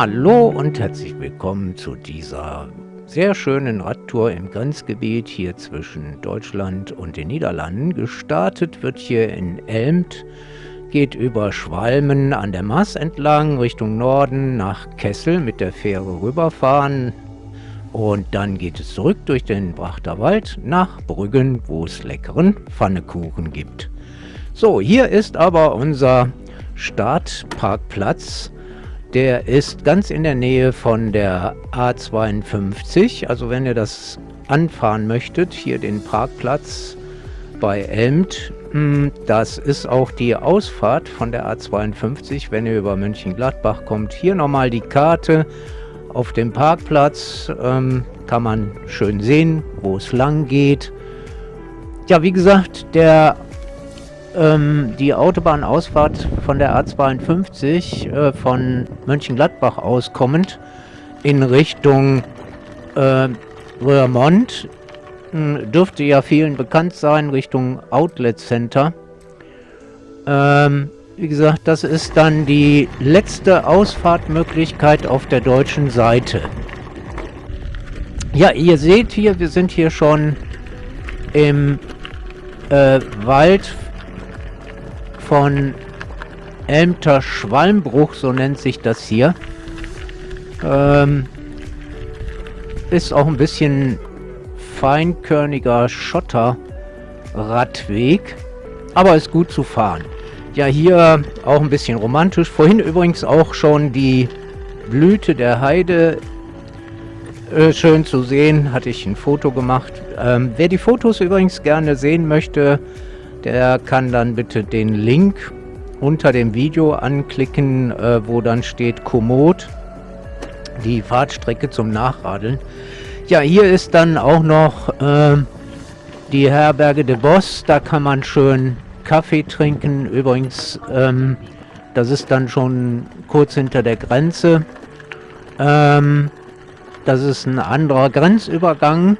Hallo und herzlich willkommen zu dieser sehr schönen Radtour im Grenzgebiet hier zwischen Deutschland und den Niederlanden. Gestartet wird hier in Elmt, geht über Schwalmen an der Maas entlang Richtung Norden nach Kessel mit der Fähre rüberfahren. Und dann geht es zurück durch den Brachter Wald nach Brüggen, wo es leckeren Pfannekuchen gibt. So, hier ist aber unser Startparkplatz. Der ist ganz in der Nähe von der A52. Also wenn ihr das anfahren möchtet, hier den Parkplatz bei Elmt, hm, das ist auch die Ausfahrt von der A52, wenn ihr über Mönchengladbach kommt. Hier nochmal die Karte auf dem Parkplatz. Ähm, kann man schön sehen, wo es lang geht. Ja, wie gesagt, der ähm, die Autobahnausfahrt von der A52 äh, von Mönchengladbach aus kommend in Richtung äh, Röhrmond hm, dürfte ja vielen bekannt sein, Richtung Outlet Center. Ähm, wie gesagt, das ist dann die letzte Ausfahrtmöglichkeit auf der deutschen Seite. Ja, ihr seht hier, wir sind hier schon im äh, Wald von Elmter Schwalmbruch, so nennt sich das hier. Ähm, ist auch ein bisschen feinkörniger Schotterradweg, aber ist gut zu fahren. Ja, hier auch ein bisschen romantisch. Vorhin übrigens auch schon die Blüte der Heide äh, schön zu sehen. Hatte ich ein Foto gemacht. Ähm, wer die Fotos übrigens gerne sehen möchte, der kann dann bitte den Link unter dem Video anklicken, äh, wo dann steht Komoot, die Fahrtstrecke zum Nachradeln. Ja, hier ist dann auch noch äh, die Herberge de Boss, da kann man schön Kaffee trinken. Übrigens, ähm, das ist dann schon kurz hinter der Grenze. Ähm, das ist ein anderer Grenzübergang.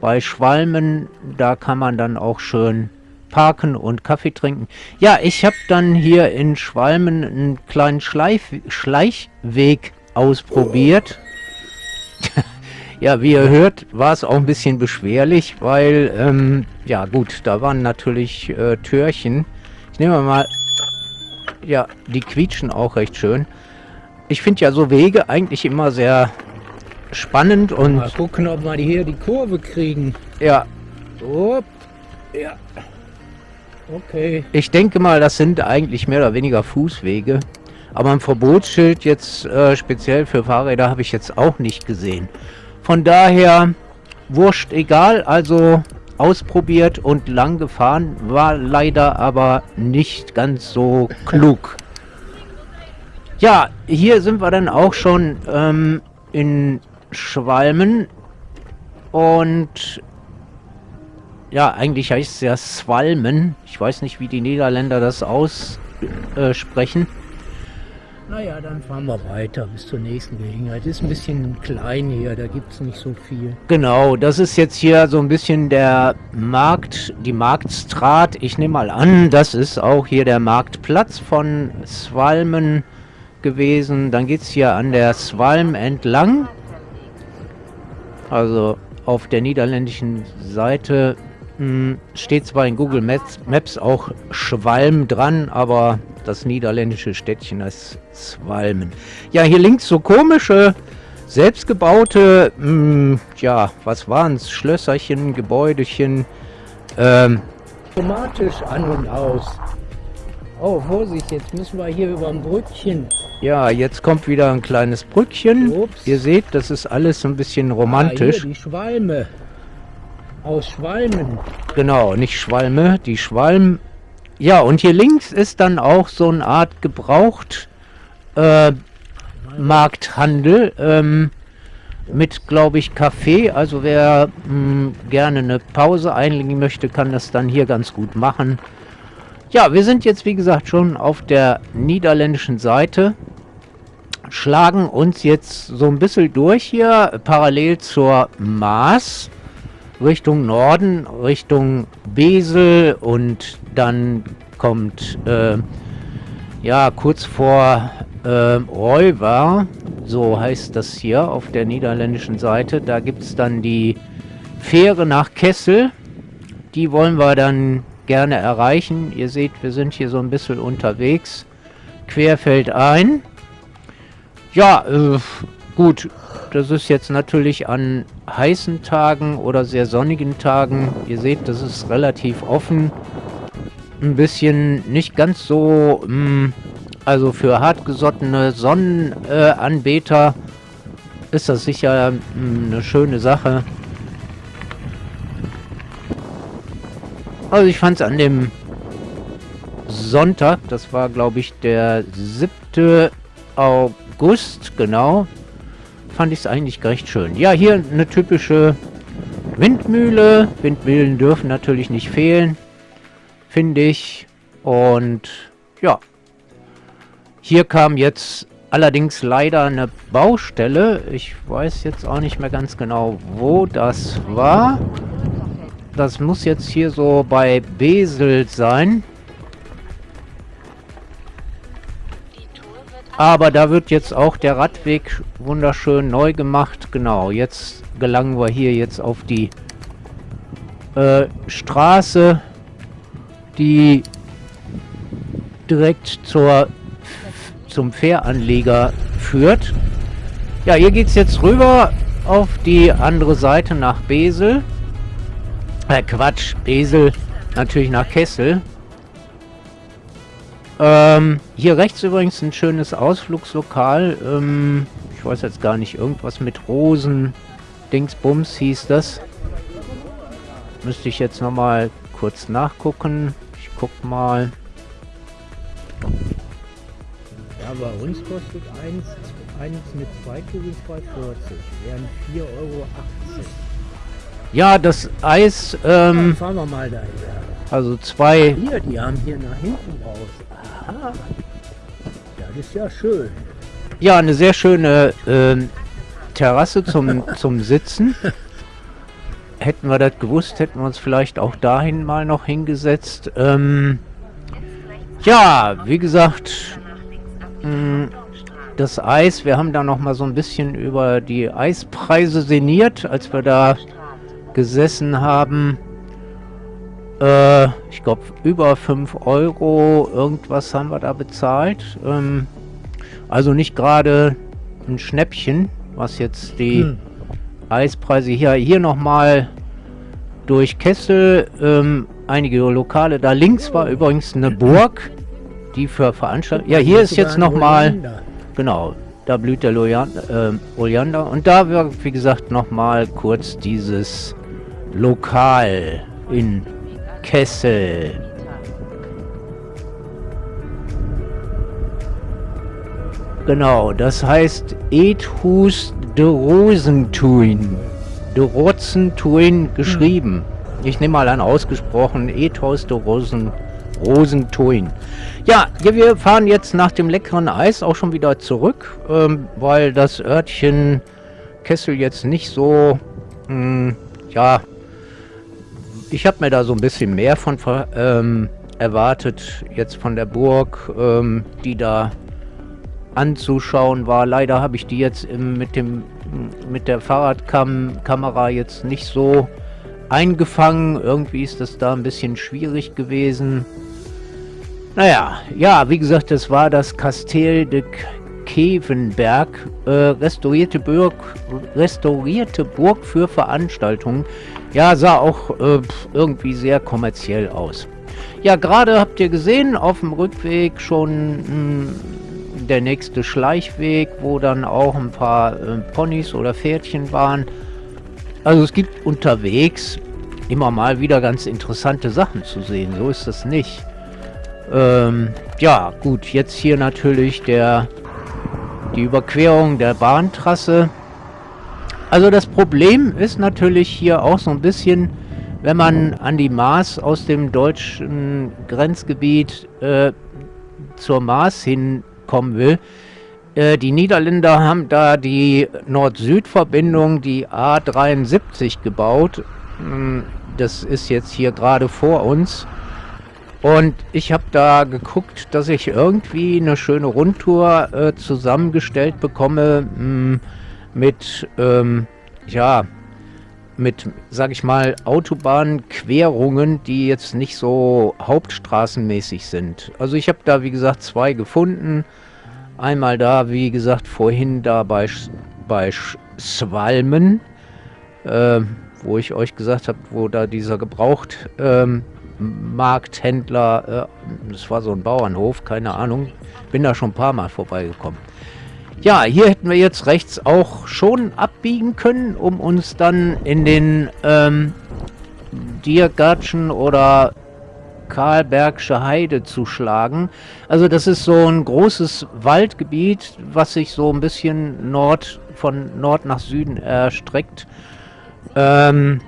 Bei Schwalmen, da kann man dann auch schön parken und Kaffee trinken. Ja, ich habe dann hier in Schwalmen einen kleinen Schleif Schleichweg ausprobiert. ja, wie ihr hört, war es auch ein bisschen beschwerlich, weil, ähm, ja gut, da waren natürlich äh, Türchen. Ich nehme mal, ja, die quietschen auch recht schön. Ich finde ja so Wege eigentlich immer sehr spannend und... Mal gucken, ob wir hier die Kurve kriegen. Ja. Upp. Ja. Okay. Ich denke mal, das sind eigentlich mehr oder weniger Fußwege. Aber ein Verbotsschild jetzt äh, speziell für Fahrräder habe ich jetzt auch nicht gesehen. Von daher, wurscht egal, also ausprobiert und lang gefahren, war leider aber nicht ganz so klug. Ja, hier sind wir dann auch schon ähm, in Schwalmen und ja, eigentlich heißt es ja Swalmen. Ich weiß nicht, wie die Niederländer das aussprechen. Äh, naja, dann fahren wir weiter bis zur nächsten Gelegenheit. Ist ein bisschen klein hier, da gibt es nicht so viel. Genau, das ist jetzt hier so ein bisschen der Markt, die Marktstraat. Ich nehme mal an, das ist auch hier der Marktplatz von Swalmen gewesen. Dann geht es hier an der Swalm entlang. Also auf der niederländischen Seite steht zwar in Google Maps, auch Schwalm dran, aber das niederländische Städtchen ist Swalmen. Ja, hier links so komische, selbstgebaute, mh, hm, ja, was waren es? Schlösserchen, Gebäudechen. Ähm, Automatisch an und aus. Oh, Vorsicht, jetzt müssen wir hier über ein Brückchen. Ja, jetzt kommt wieder ein kleines Brückchen. Ups. Ihr seht, das ist alles so ein bisschen romantisch. Ah, hier, die Schwalme. Aus Schwalmen. Genau, nicht Schwalme, die Schwalm. Ja, und hier links ist dann auch so eine Art gebraucht äh, Markthandel ähm, mit, glaube ich, Kaffee. Also wer mh, hm, gerne eine Pause einlegen möchte, kann das dann hier ganz gut machen. Ja, wir sind jetzt, wie gesagt, schon auf der niederländischen Seite. Schlagen uns jetzt so ein bisschen durch hier, parallel zur Maas. Richtung Norden, Richtung Besel und dann kommt, äh, ja, kurz vor äh, Reuver, so heißt das hier auf der niederländischen Seite. Da gibt es dann die Fähre nach Kessel. Die wollen wir dann gerne erreichen. Ihr seht, wir sind hier so ein bisschen unterwegs. Querfeld ein. Ja, äh, gut. Das ist jetzt natürlich an heißen Tagen oder sehr sonnigen Tagen. Ihr seht, das ist relativ offen. Ein bisschen nicht ganz so, mh, hm, also für hartgesottene Sonnenanbeter äh, ist das sicher mh, hm, eine schöne Sache. Also ich fand es an dem Sonntag, das war glaube ich der 7. August, genau, fand ich es eigentlich recht schön. Ja, hier eine typische Windmühle. Windmühlen dürfen natürlich nicht fehlen, finde ich. Und ja, hier kam jetzt allerdings leider eine Baustelle. Ich weiß jetzt auch nicht mehr ganz genau, wo das war. Das muss jetzt hier so bei Besel sein. Aber da wird jetzt auch der Radweg wunderschön neu gemacht. Genau, jetzt gelangen wir hier jetzt auf die äh, Straße, die direkt zur, zum Fähranleger führt. Ja, hier geht es jetzt rüber auf die andere Seite nach Besel. Äh, Quatsch, Besel natürlich nach Kessel. Ähm, hier rechts übrigens ein schönes Ausflugslokal. Ähm, ich weiß jetzt gar nicht, irgendwas mit Rosen. Dingsbums hieß das. Müsste ich jetzt nochmal kurz nachgucken. Ich guck mal. Ja, bei uns kostet eins, eins mit zwei Kugeln 2,40. Wären 4,80 Euro. Ja, das Eis. Ähm, fahren wir mal dahin. Also zwei. Hier, die haben hier nach hinten raus. Aha. Das ist ja schön. Ja, eine sehr schöne äh, Terrasse zum, zum Sitzen. Hätten wir das gewusst, hätten wir uns vielleicht auch dahin mal noch hingesetzt. Ähm, ja, wie gesagt, mh, mm, das Eis, wir haben da noch mal so ein bisschen über die Eispreise sinniert, als wir da gesessen haben. Äh, ich glaube, über 5 Euro irgendwas haben wir da bezahlt. Ähm, also nicht gerade ein Schnäppchen, was jetzt die hm. Eispreise hier, hier nochmal durch Kessel, ähm, einige Lokale. Da links war übrigens eine Burg, die für Veranstaltungen... Ja, hier ist jetzt nochmal... Genau, da blüht der Oleander, äh, Oleander. Und da war, wie gesagt, nochmal kurz dieses Lokal in Kessel. Genau, das heißt Ethus de Rosentuin. De Rosentuin geschrieben. Hm. Ich nehme mal an ausgesprochen Ethos de Rosen, Rosentuin. Ja, wir fahren jetzt nach dem leckeren Eis auch schon wieder zurück, ähm, weil das Örtchen Kessel jetzt nicht so, mh, hm, ja, ich habe mir da so ein bisschen mehr von ähm, erwartet, jetzt von der Burg, ähm, die da anzuschauen war. Leider habe ich die jetzt im, mit, dem, mit der Fahrradkamera jetzt nicht so eingefangen. Irgendwie ist das da ein bisschen schwierig gewesen. Naja, ja, wie gesagt, das war das Castell de Kevenberg, äh, restaurierte, Burg, restaurierte Burg für Veranstaltungen. Ja, sah auch äh, irgendwie sehr kommerziell aus. Ja, gerade habt ihr gesehen, auf dem Rückweg schon mh, hm, der nächste Schleichweg, wo dann auch ein paar äh, Ponys oder Pferdchen waren. Also es gibt unterwegs immer mal wieder ganz interessante Sachen zu sehen. So ist das nicht. Ähm, ja, gut, jetzt hier natürlich der die Überquerung der Bahntrasse. Also das Problem ist natürlich hier auch so ein bisschen, wenn man an die Maas aus dem deutschen Grenzgebiet äh, zur Maas hinkommen will. Äh, die Niederländer haben da die Nord-Süd-Verbindung, die A73 gebaut. Hm, das ist jetzt hier gerade vor uns. Und ich habe da geguckt, dass ich irgendwie eine schöne Rundtour äh, zusammengestellt bekomme mh, hm, mit, ähm, ja, mit, sag ich mal, Autobahnquerungen, die jetzt nicht so hauptstraßenmäßig sind. Also ich habe da, wie gesagt, zwei gefunden. Einmal da, wie gesagt, vorhin da bei, bei Swalmen, äh, wo ich euch gesagt habe, wo da dieser gebraucht ähm, Markthändler, äh, das war so ein Bauernhof, keine Ahnung, bin da schon ein paar Mal vorbeigekommen. Ja, hier hätten wir jetzt rechts auch schon abbiegen können, um uns dann in den ähm, Diergatschen oder Karlbergsche Heide zu schlagen. Also das ist so ein großes Waldgebiet, was sich so ein bisschen Nord von Nord nach Süden erstreckt. Ähm,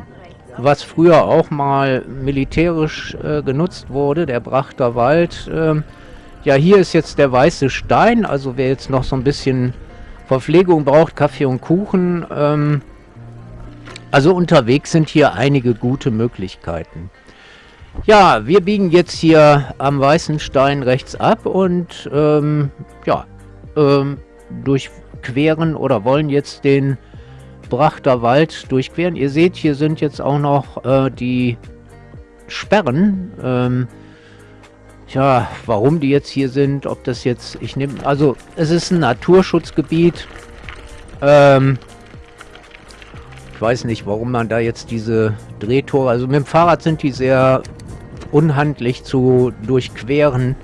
was früher auch mal militärisch äh, genutzt wurde, der Brachter Wald. Ähm, ja, hier ist jetzt der weiße Stein, also wer jetzt noch so ein bisschen Verpflegung braucht, Kaffee und Kuchen. Ähm, also unterwegs sind hier einige gute Möglichkeiten. Ja, wir biegen jetzt hier am Weißen Stein rechts ab und ähm, ja, ähm, durchqueren oder wollen jetzt den Brachter Wald durchqueren. Ihr seht, hier sind jetzt auch noch äh, die Sperren. Ähm, ja, warum die jetzt hier sind, ob das jetzt, ich nehme, also es ist ein Naturschutzgebiet. Ähm, ich weiß nicht, warum man da jetzt diese Drehtore, also mit dem Fahrrad sind die sehr unhandlich zu durchqueren.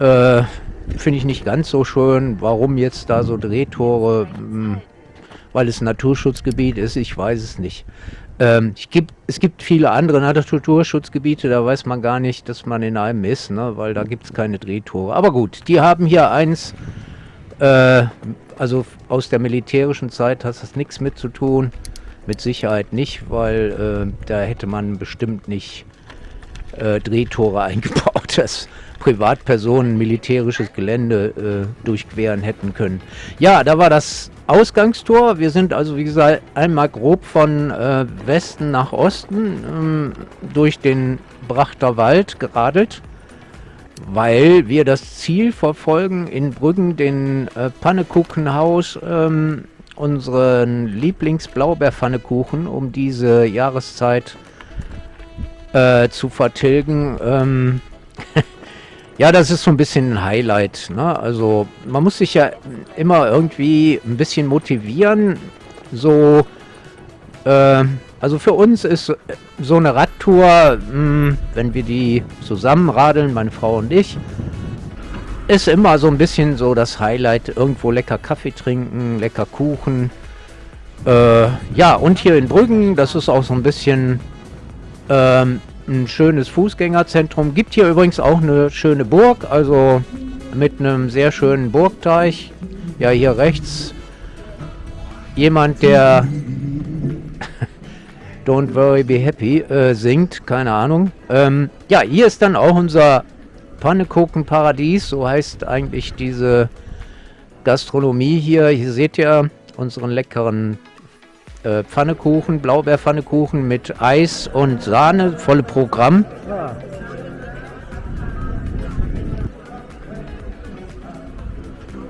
Äh, Finde ich nicht ganz so schön. Warum jetzt da so Drehtore? Hm, weil es ein Naturschutzgebiet ist, ich weiß es nicht. Ähm, gibt, es gibt viele andere Naturschutzgebiete, da weiß man gar nicht, dass man in einem ist, ne? weil da gibt es keine Drehtore. Aber gut, die haben hier eins, äh, also aus der militärischen Zeit hat das nichts mit zu tun. Mit Sicherheit nicht, weil äh, da hätte man bestimmt nicht äh, Drehtore eingebaut. Das Privatpersonen militärisches Gelände äh, durchqueren hätten können. Ja, da war das Ausgangstor. Wir sind also, wie gesagt, einmal grob von äh, Westen nach Osten ähm, durch den Brachter Wald geradelt, weil wir das Ziel verfolgen, in Brüggen den äh, Pannekuchenhaus, ähm, unseren Lieblingsblaubeerpfannekuchen, um diese Jahreszeit äh, zu vertilgen. Ähm, Ja, das ist so ein bisschen ein Highlight. Ne? Also man muss sich ja immer irgendwie ein bisschen motivieren. So, äh, also für uns ist so eine Radtour, mh, hm, wenn wir die zusammen radeln, meine Frau und ich, ist immer so ein bisschen so das Highlight. Irgendwo lecker Kaffee trinken, lecker Kuchen. Äh, ja, und hier in Brüggen, das ist auch so ein bisschen ähm, ein schönes Fußgängerzentrum. Gibt hier übrigens auch eine schöne Burg, also mit einem sehr schönen Burgteich. Ja, hier rechts jemand, der Don't Worry Be Happy äh, singt, keine Ahnung. Ähm, ja, hier ist dann auch unser Pannekuchenparadies, so heißt eigentlich diese Gastronomie hier. Hier seht ihr unseren leckeren äh, Pfannekuchen, Blaubeerpfannekuchen mit Eis und Sahne, volle Programm. Ja.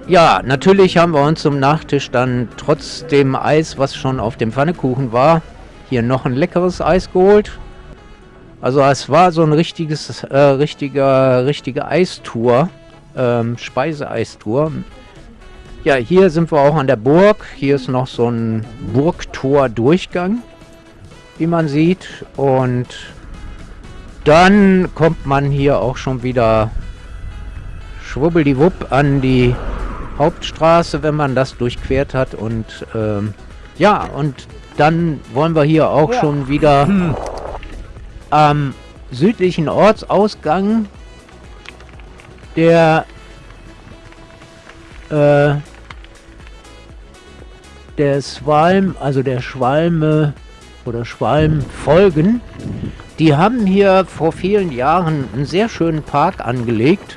Ja, natürlich haben wir uns zum Nachtisch dann trotz dem Eis, was schon auf dem Pfannekuchen war, hier noch ein leckeres Eis geholt. Also es war so ein richtiges, äh, richtiger, richtige Eistour, ähm, Speiseeistour ja, hier sind wir auch an der Burg. Hier ist noch so ein Burgtor-Durchgang, wie man sieht. Und dann kommt man hier auch schon wieder schwubbeldiwupp an die Hauptstraße, wenn man das durchquert hat. Und ähm, ja, und dann wollen wir hier auch ja. schon wieder hm. am südlichen Ortsausgang der äh, der Schwalm, also der Schwalme oder Schwalmfolgen, die haben hier vor vielen Jahren einen sehr schönen Park angelegt.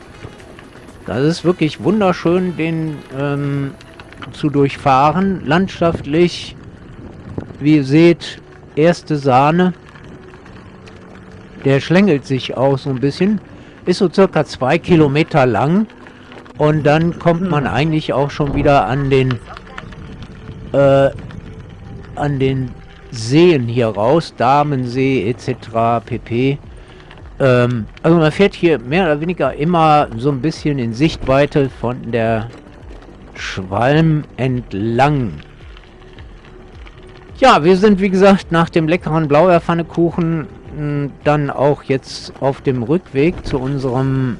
Das ist wirklich wunderschön, den ähm, zu durchfahren. Landschaftlich, wie ihr seht, erste Sahne. Der schlängelt sich auch so ein bisschen. Ist so circa zwei Kilometer lang. Und dann kommt man eigentlich auch schon wieder an den äh, an den Seen hier raus. Damensee etc. pp. Ähm, also man fährt hier mehr oder weniger immer so ein bisschen in Sichtweite von der Schwalm entlang. Ja, wir sind wie gesagt nach dem leckeren Blaubeerpfannekuchen hm, dann auch jetzt auf dem Rückweg zu unserem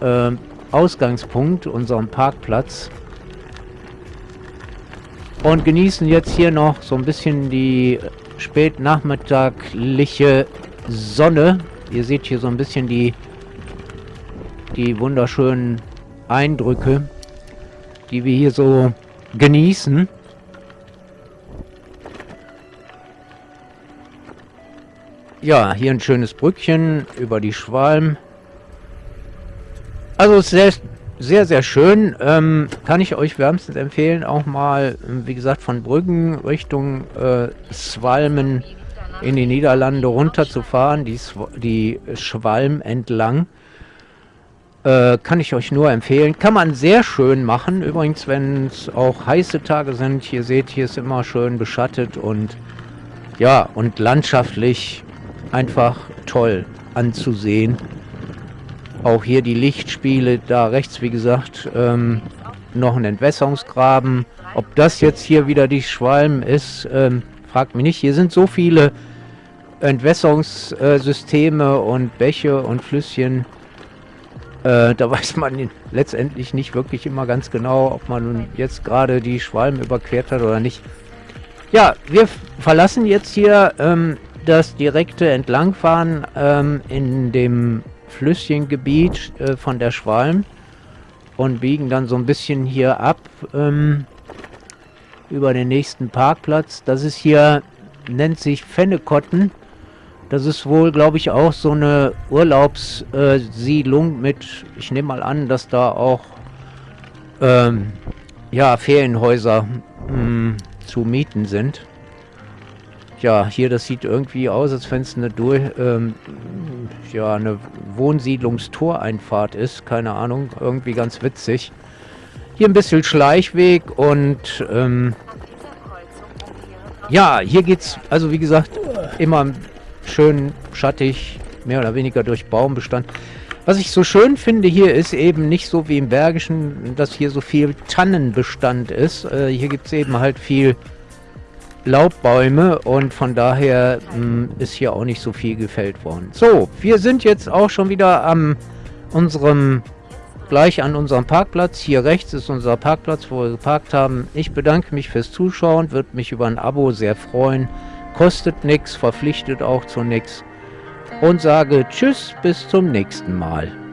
äh, Ausgangspunkt, unserem Parkplatz. Und genießen jetzt hier noch so ein bisschen die spätnachmittagliche Sonne. Ihr seht hier so ein bisschen die, die wunderschönen Eindrücke, die wir hier so genießen. Ja, hier ein schönes Brückchen über die Schwalm. Also sehr, sehr, sehr schön. Ähm, kann ich euch wärmstens empfehlen, auch mal, wie gesagt, von Brüggen Richtung äh, Schwalmen in die Niederlande runterzufahren, die, die Schwalm entlang. Äh, kann ich euch nur empfehlen. Kann man sehr schön machen. Übrigens, wenn es auch heiße Tage sind, hier seht, hier ist immer schön beschattet und ja, und landschaftlich einfach toll anzusehen. Auch hier die Lichtspiele, da rechts, wie gesagt, ähm, noch ein Entwässerungsgraben. Ob das jetzt hier wieder die Schwalm ist, ähm, fragt mich nicht. Hier sind so viele Entwässerungssysteme und Bäche und Flüsschen. Äh, da weiß man letztendlich nicht wirklich immer ganz genau, ob man jetzt gerade die Schwalm überquert hat oder nicht. Ja, wir verlassen jetzt hier ähm, das direkte Entlangfahren ähm, in dem Flüsschengebiet äh, von der Schwalm und biegen dann so ein bisschen hier ab ähm, über den nächsten Parkplatz. Das ist hier, nennt sich Fennekotten. Das ist wohl, glaube ich, auch so eine Urlaubssiedlung mit, ich nehme mal an, dass da auch ähm, ja, Ferienhäuser mh, hm, zu mieten sind. Ja, hier, das sieht irgendwie aus, als wenn es eine, ähm, ja, eine Wohnsiedlungstoreinfahrt ist. Keine Ahnung, irgendwie ganz witzig. Hier ein bisschen Schleichweg und ähm, ja, hier geht's, also wie gesagt, immer schön schattig, mehr oder weniger durch Baumbestand. Was ich so schön finde hier ist eben nicht so wie im Bergischen, dass hier so viel Tannenbestand ist. Äh, hier gibt es eben halt viel Laubbäume und von daher mh, hm, ist hier auch nicht so viel gefällt worden. So, wir sind jetzt auch schon wieder am unserem gleich an unserem Parkplatz. Hier rechts ist unser Parkplatz, wo wir geparkt haben. Ich bedanke mich fürs Zuschauen, würde mich über ein Abo sehr freuen. Kostet nichts, verpflichtet auch zu nichts. Und sage Tschüss, bis zum nächsten Mal.